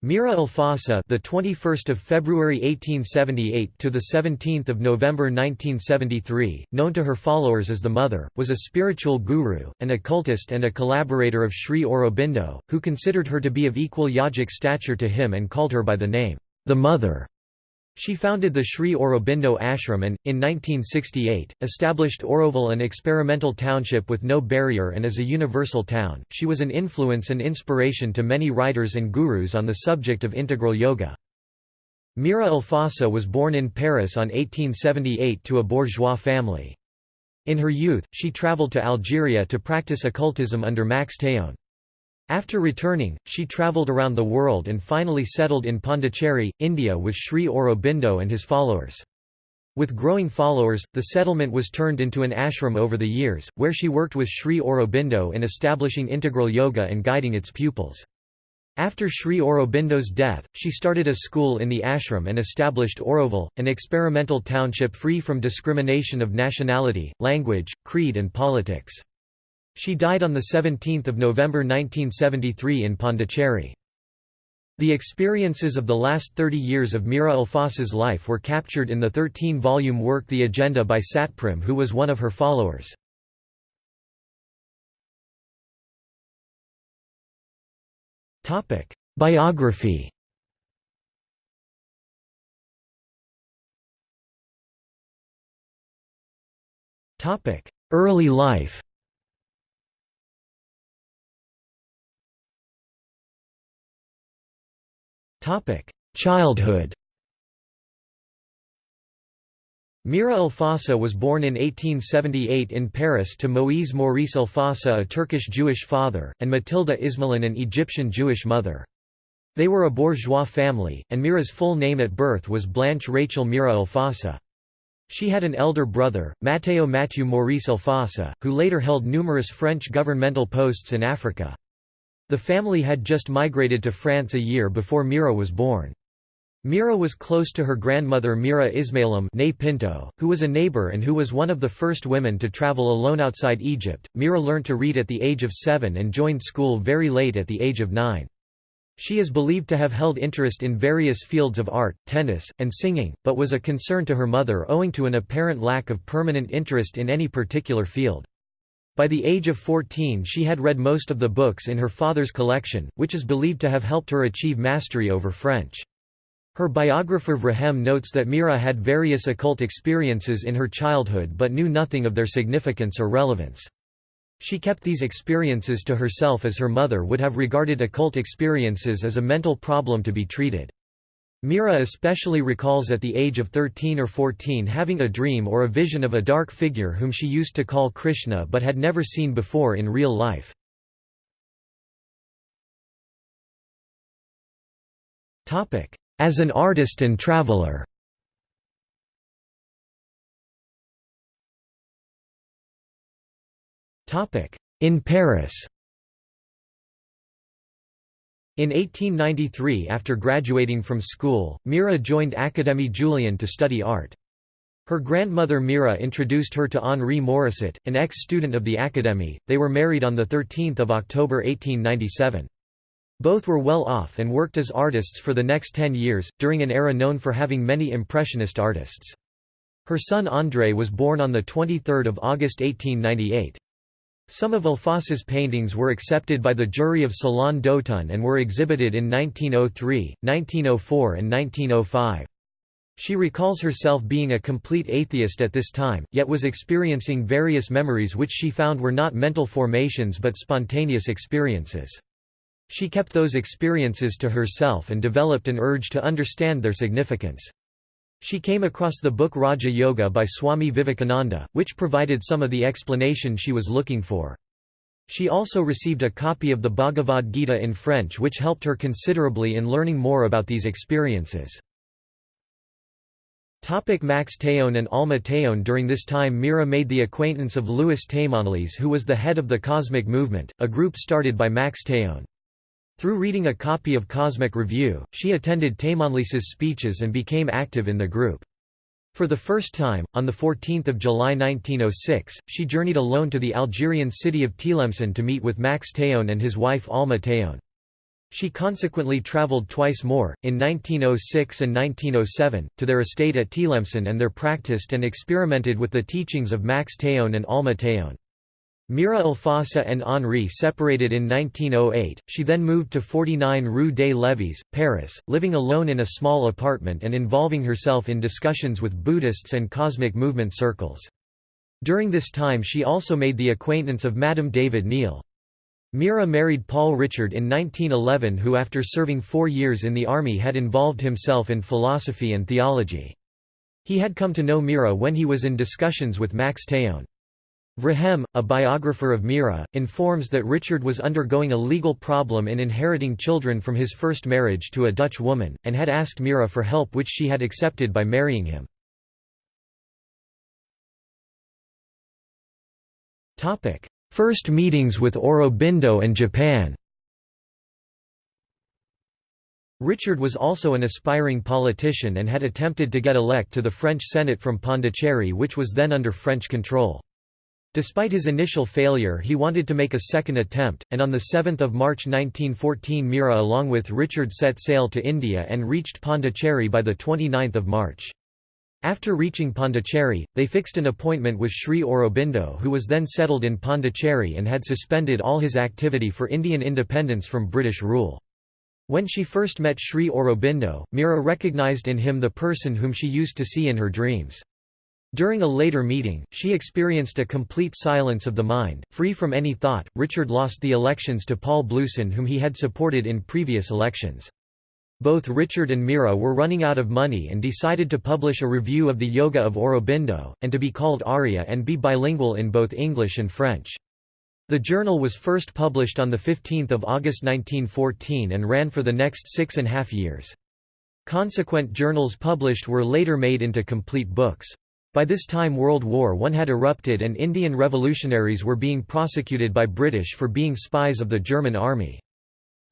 Mira Alfassa, the 21st of February 1878 to the 17th of November 1973, known to her followers as the Mother, was a spiritual guru, an occultist and a collaborator of Sri Aurobindo, who considered her to be of equal yogic stature to him and called her by the name the Mother. She founded the Sri Aurobindo ashram and, in 1968, established Auroville an experimental township with no barrier and as a universal town. She was an influence and inspiration to many writers and gurus on the subject of integral yoga. Mira Alfassa was born in Paris on 1878 to a bourgeois family. In her youth, she traveled to Algeria to practice occultism under Max Théon. After returning, she travelled around the world and finally settled in Pondicherry, India with Sri Aurobindo and his followers. With growing followers, the settlement was turned into an ashram over the years, where she worked with Sri Aurobindo in establishing integral yoga and guiding its pupils. After Sri Aurobindo's death, she started a school in the ashram and established Auroville, an experimental township free from discrimination of nationality, language, creed and politics. She died on 17 November 1973 in Pondicherry. The experiences of the last 30 years of Mira Alfassa's life were captured in the 13-volume work The Agenda by Satprem who was one of her followers. Biography Early life Childhood Mira Alfassa was born in 1878 in Paris to Moïse Maurice Alfassa a Turkish Jewish father, and Matilda Ismalun an Egyptian Jewish mother. They were a bourgeois family, and Mira's full name at birth was Blanche Rachel Mira Alfassa. She had an elder brother, Matteo Mathieu Maurice Alfassa, who later held numerous French governmental posts in Africa. The family had just migrated to France a year before Mira was born. Mira was close to her grandmother Mira Ismalun Pinto, who was a neighbor and who was one of the first women to travel alone outside Egypt. Mira learned to read at the age of seven and joined school very late at the age of nine. She is believed to have held interest in various fields of art, tennis, and singing, but was a concern to her mother owing to an apparent lack of permanent interest in any particular field. By the age of 14 she had read most of the books in her father's collection, which is believed to have helped her achieve mastery over French. Her biographer Vrekhem notes that Mira had various occult experiences in her childhood but knew nothing of their significance or relevance. She kept these experiences to herself as her mother would have regarded occult experiences as a mental problem to be treated. Mira especially recalls at the age of 13 or 14 having a dream or a vision of a dark figure whom she used to call Krishna but had never seen before in real life. As an artist and traveler. In Paris in 1893 after graduating from school, Mira joined Académie Julian to study art. Her grandmother Mira introduced her to Henri Morisset, an ex-student of the Académie. They were married on 13 October 1897. Both were well off and worked as artists for the next ten years, during an era known for having many impressionist artists. Her son André was born on 23 August 1898. Some of Alfassa's paintings were accepted by the jury of Salon d'Automne and were exhibited in 1903, 1904 and 1905. She recalls herself being a complete atheist at this time, yet was experiencing various memories which she found were not mental formations but spontaneous experiences. She kept those experiences to herself and developed an urge to understand their significance. She came across the book Raja Yoga by Swami Vivekananda, which provided some of the explanation she was looking for. She also received a copy of the Bhagavad Gita in French which helped her considerably in learning more about these experiences. Max Théon and Alma Théon During this time Mira made the acquaintance of Louis Themanlys who was the head of the Cosmic Movement, a group started by Max Théon. Through reading a copy of Cosmic Review, she attended Themanlys's speeches and became active in the group. For the first time, on 14 July 1906, she journeyed alone to the Algerian city of Tlemcen to meet with Max Théon and his wife Alma Théon. She consequently travelled twice more, in 1906 and 1907, to their estate at Tlemcen and there practiced and experimented with the teachings of Max Théon and Alma Théon. Mira Alfassa and Henri separated in 1908, she then moved to 49 Rue des Levis, Paris, living alone in a small apartment and involving herself in discussions with Buddhists and cosmic movement circles. During this time she also made the acquaintance of Madame David Néel. Mira married Paul Richard in 1911 who after serving four years in the army had involved himself in philosophy and theology. He had come to know Mira when he was in discussions with Max Théon. Vrekhem, a biographer of Mira, informs that Richard was undergoing a legal problem in inheriting children from his first marriage to a Dutch woman, and had asked Mira for help which she had accepted by marrying him. First meetings with Aurobindo and Japan Richard was also an aspiring politician and had attempted to get elect to the French Senate from Pondicherry which was then under French control. Despite his initial failure he wanted to make a second attempt, and on 7 March 1914 Mira along with Richard set sail to India and reached Pondicherry by 29 March. After reaching Pondicherry, they fixed an appointment with Sri Aurobindo who was then settled in Pondicherry and had suspended all his activity for Indian independence from British rule. When she first met Sri Aurobindo, Mira recognized in him the person whom she used to see in her dreams. During a later meeting, she experienced a complete silence of the mind, free from any thought. Richard lost the elections to Paul Bluysen, whom he had supported in previous elections. Both Richard and Mira were running out of money and decided to publish a review of the Yoga of Aurobindo, and to be called Arya and be bilingual in both English and French. The journal was first published on 15 August 1914 and ran for the next six and a half years. Consequent journals published were later made into complete books. By this time World War I had erupted and Indian revolutionaries were being prosecuted by British for being spies of the German army.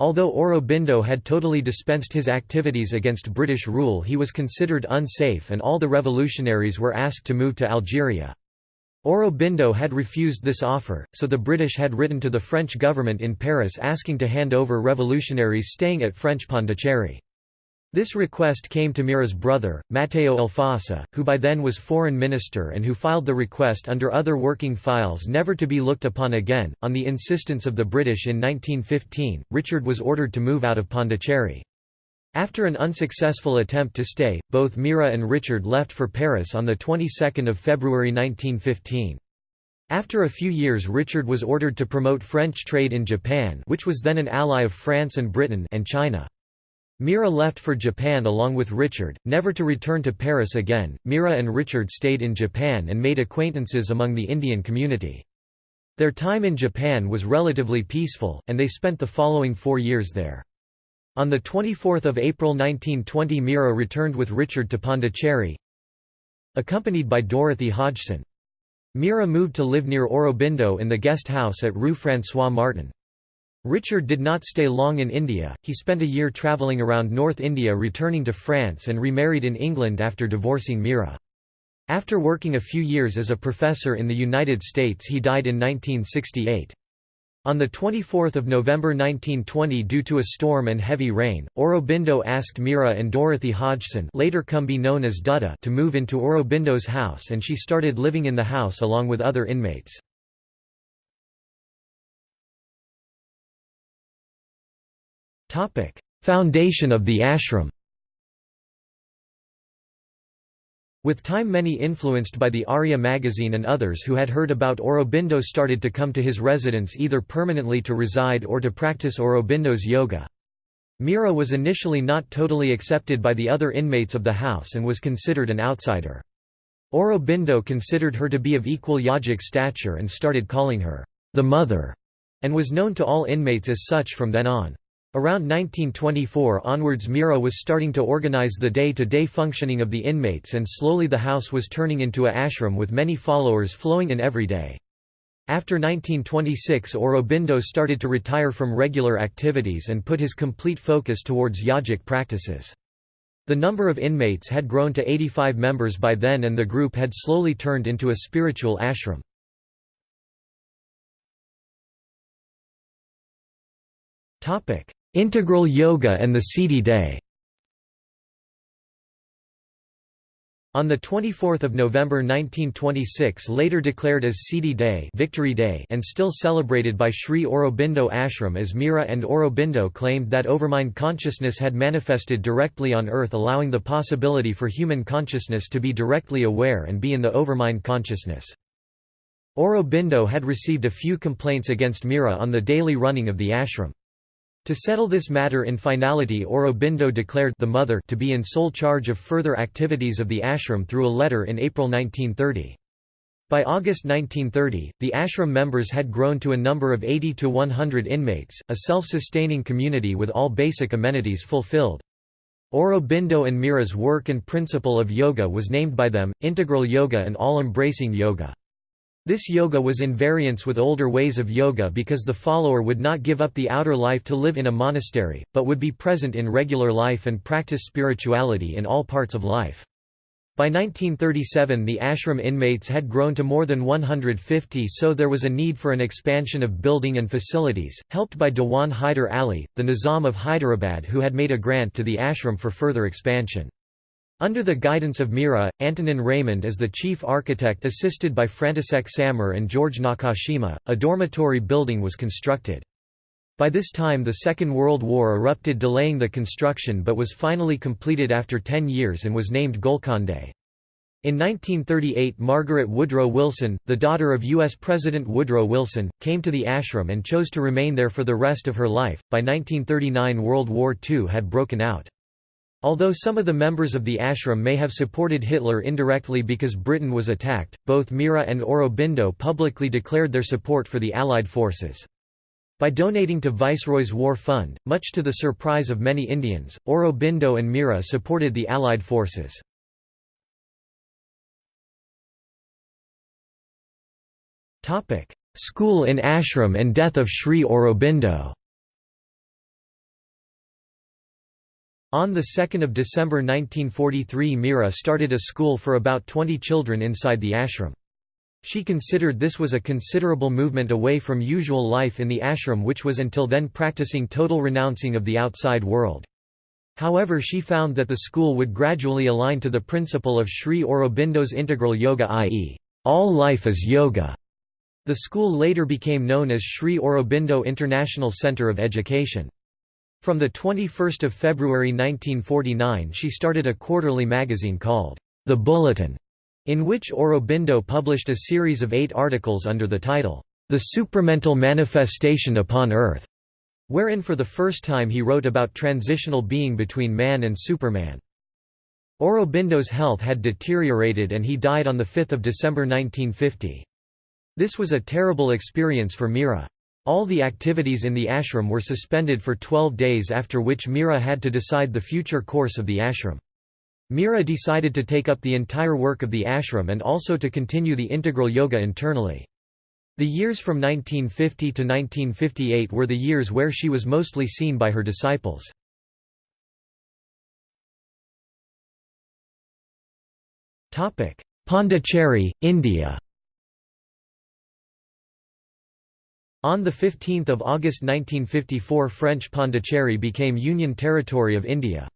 Although Aurobindo had totally dispensed his activities against British rule he was considered unsafe and all the revolutionaries were asked to move to Algeria. Aurobindo had refused this offer, so the British had written to the French government in Paris asking to hand over revolutionaries staying at French Pondicherry. This request came to Mira's brother, Matteo Alfassa, who by then was foreign minister and who filed the request under other working files never to be looked upon again. On the insistence of the British in 1915, Richard was ordered to move out of Pondicherry. After an unsuccessful attempt to stay, both Mira and Richard left for Paris on the 22nd of February 1915. After a few years Richard was ordered to promote French trade in Japan which was then an ally of France and Britain and China. Mira left for Japan along with Richard, never to return to Paris again. Mira and Richard stayed in Japan and made acquaintances among the Indian community. Their time in Japan was relatively peaceful, and they spent the following four years there. On 24 April 1920 Mira returned with Richard to Pondicherry, accompanied by Dorothy Hodgson. Mira moved to live near Aurobindo in the guest house at Rue François Martin. Richard did not stay long in India, he spent a year travelling around North India returning to France and remarried in England after divorcing Mira. After working a few years as a professor in the United States he died in 1968. On 24 November 1920 due to a storm and heavy rain, Aurobindo asked Mira and Dorothy Hodgson later come be known as Dutta to move into Aurobindo's house and she started living in the house along with other inmates. Foundation of the ashram With time many influenced by the Arya magazine and others who had heard about Aurobindo started to come to his residence either permanently to reside or to practice Aurobindo's yoga. Mira was initially not totally accepted by the other inmates of the house and was considered an outsider. Aurobindo considered her to be of equal yogic stature and started calling her, the mother, and was known to all inmates as such from then on. Around 1924 onwards Mira was starting to organize the day-to-day -day functioning of the inmates and slowly the house was turning into a ashram with many followers flowing in every day. After 1926 Aurobindo started to retire from regular activities and put his complete focus towards yogic practices. The number of inmates had grown to 85 members by then and the group had slowly turned into a spiritual ashram. "'Integral Yoga and the Siddhi Day' On 24 November 1926 later declared as Siddhi Day, Victory Day and still celebrated by Sri Aurobindo Ashram as Mira and Aurobindo claimed that overmind consciousness had manifested directly on earth allowing the possibility for human consciousness to be directly aware and be in the overmind consciousness. Aurobindo had received a few complaints against Mira on the daily running of the ashram. To settle this matter in finality Aurobindo declared the mother to be in sole charge of further activities of the ashram through a letter in April 1930. By August 1930, the ashram members had grown to a number of 80 to 100 inmates, a self-sustaining community with all basic amenities fulfilled. Aurobindo and Mira's work and principle of yoga was named by them, integral yoga and all-embracing yoga. This yoga was in variance with older ways of yoga because the follower would not give up the outer life to live in a monastery, but would be present in regular life and practice spirituality in all parts of life. By 1937 the ashram inmates had grown to more than 150 so there was a need for an expansion of building and facilities, helped by Dewan Hyder Ali, the Nizam of Hyderabad who had made a grant to the ashram for further expansion. Under the guidance of Mira, Antonin Raymond as the chief architect assisted by František Sammer and George Nakashima, a dormitory building was constructed. By this time the Second World War erupted delaying the construction but was finally completed after ten years and was named Golconde. In 1938 Margaret Woodrow Wilson, the daughter of U.S. President Woodrow Wilson, came to the ashram and chose to remain there for the rest of her life. By 1939 World War II had broken out. Although some of the members of the ashram may have supported Hitler indirectly because Britain was attacked, both Mira and Aurobindo publicly declared their support for the Allied forces. By donating to Viceroy's War Fund, much to the surprise of many Indians, Aurobindo and Mira supported the Allied forces. School in ashram and death of Sri Aurobindo On 2 December 1943 Mira started a school for about 20 children inside the ashram. She considered this was a considerable movement away from usual life in the ashram which was until then practicing total renouncing of the outside world. However she found that the school would gradually align to the principle of Sri Aurobindo's integral yoga i.e., all life is yoga. The school later became known as Sri Aurobindo International Center of Education. From 21 February 1949 she started a quarterly magazine called The Bulletin, in which Aurobindo published a series of eight articles under the title, The Supramental Manifestation Upon Earth, wherein for the first time he wrote about transitional being between man and Superman. Aurobindo's health had deteriorated and he died on 5 December 1950. This was a terrible experience for Mira. All the activities in the ashram were suspended for 12 days after which Mira had to decide the future course of the ashram. Mira decided to take up the entire work of the ashram and also to continue the integral yoga internally. The years from 1950 to 1958 were the years where she was mostly seen by her disciples. Pondicherry, India On 15 August 1954 French Pondicherry became Union Territory of India.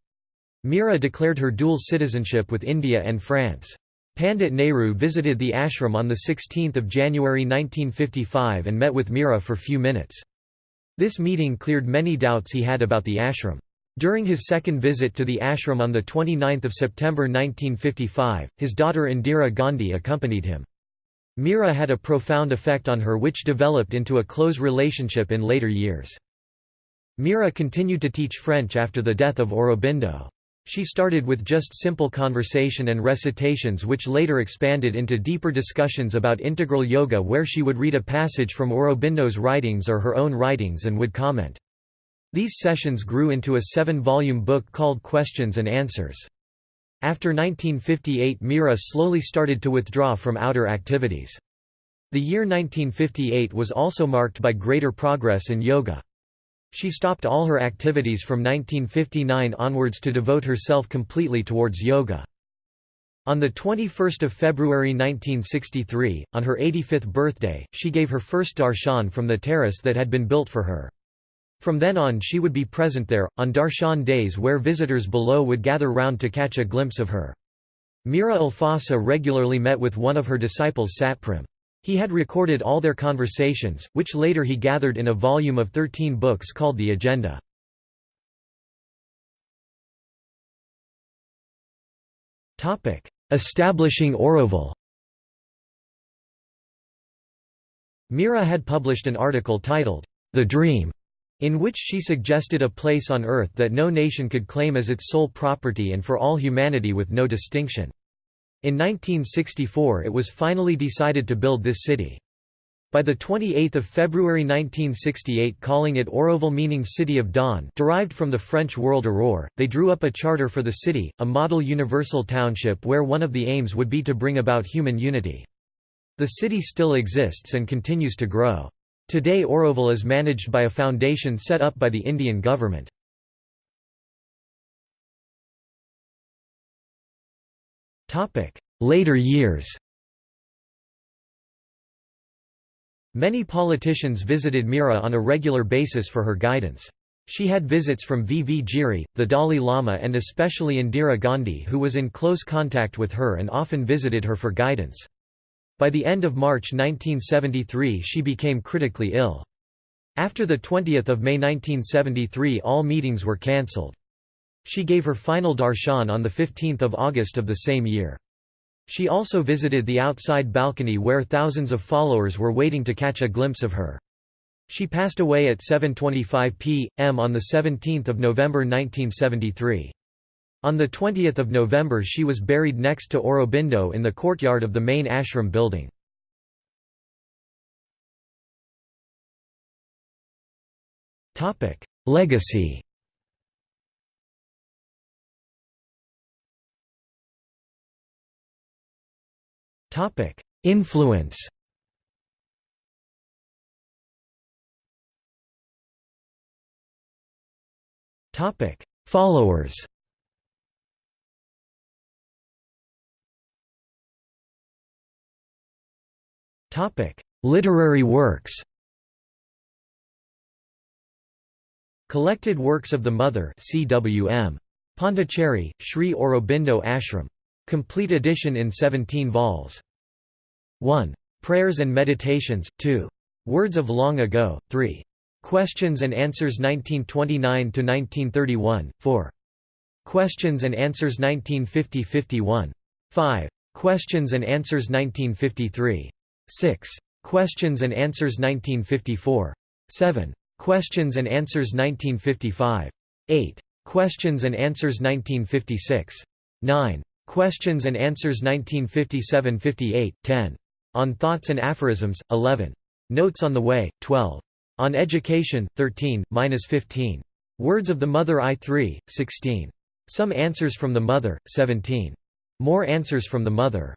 Mira declared her dual citizenship with India and France. Pandit Nehru visited the ashram on 16 January 1955 and met with Mira for few minutes. This meeting cleared many doubts he had about the ashram. During his second visit to the ashram on 29 September 1955, his daughter Indira Gandhi accompanied him. Mira had a profound effect on her which developed into a close relationship in later years. Mira continued to teach French after the death of Aurobindo. She started with just simple conversation and recitations which later expanded into deeper discussions about integral yoga where she would read a passage from Aurobindo's writings or her own writings and would comment. These sessions grew into a seven-volume book called Questions and Answers. After 1958 Mira slowly started to withdraw from outer activities. The year 1958 was also marked by greater progress in yoga. She stopped all her activities from 1959 onwards to devote herself completely towards yoga. On 21 February 1963, on her 85th birthday, she gave her first darshan from the terrace that had been built for her. From then on she would be present there, on darshan days where visitors below would gather round to catch a glimpse of her. Mira Alfassa regularly met with one of her disciples Satprem. He had recorded all their conversations, which later he gathered in a volume of thirteen books called the Agenda. Establishing Auroville Mira had published an article titled, The Dream, in which she suggested a place on earth that no nation could claim as its sole property and for all humanity with no distinction. In 1964 it was finally decided to build this city. By 28 February 1968 calling it Auroville meaning City of Dawn derived from the French World Aurore, they drew up a charter for the city, a model universal township where one of the aims would be to bring about human unity. The city still exists and continues to grow. Today Auroville is managed by a foundation set up by the Indian government. Later years Many politicians visited Mira on a regular basis for her guidance. She had visits from V. V. Giri, the Dalai Lama and especially Indira Gandhi who was in close contact with her and often visited her for guidance. By the end of March 1973 she became critically ill. After 20 May 1973 all meetings were cancelled. She gave her final darshan on 15 August of the same year. She also visited the outside balcony where thousands of followers were waiting to catch a glimpse of her. She passed away at 7.25 p.m. on 17 November 1973. On 20 November she was buried next to Aurobindo in the courtyard of the main ashram building. Legacy. Influence. Followers Topic: Literary works. Collected Works of the Mother CWM. Pondicherry, Sri Aurobindo Ashram. Complete edition in 17 vols. 1. Prayers and Meditations, 2. Words of Long Ago, 3. Questions and Answers 1929–1931, 4. Questions and Answers 1950–51. 5. Questions and Answers 1953. 6. Questions and Answers 1954. 7. Questions and Answers 1955. 8. Questions and Answers 1956. 9. Questions and Answers 1957–58, 10. On Thoughts and Aphorisms, 11. Notes on the Way, 12. On Education, 13–15. Words of the Mother I 3, 16. Some Answers from the Mother, 17. More Answers from the Mother.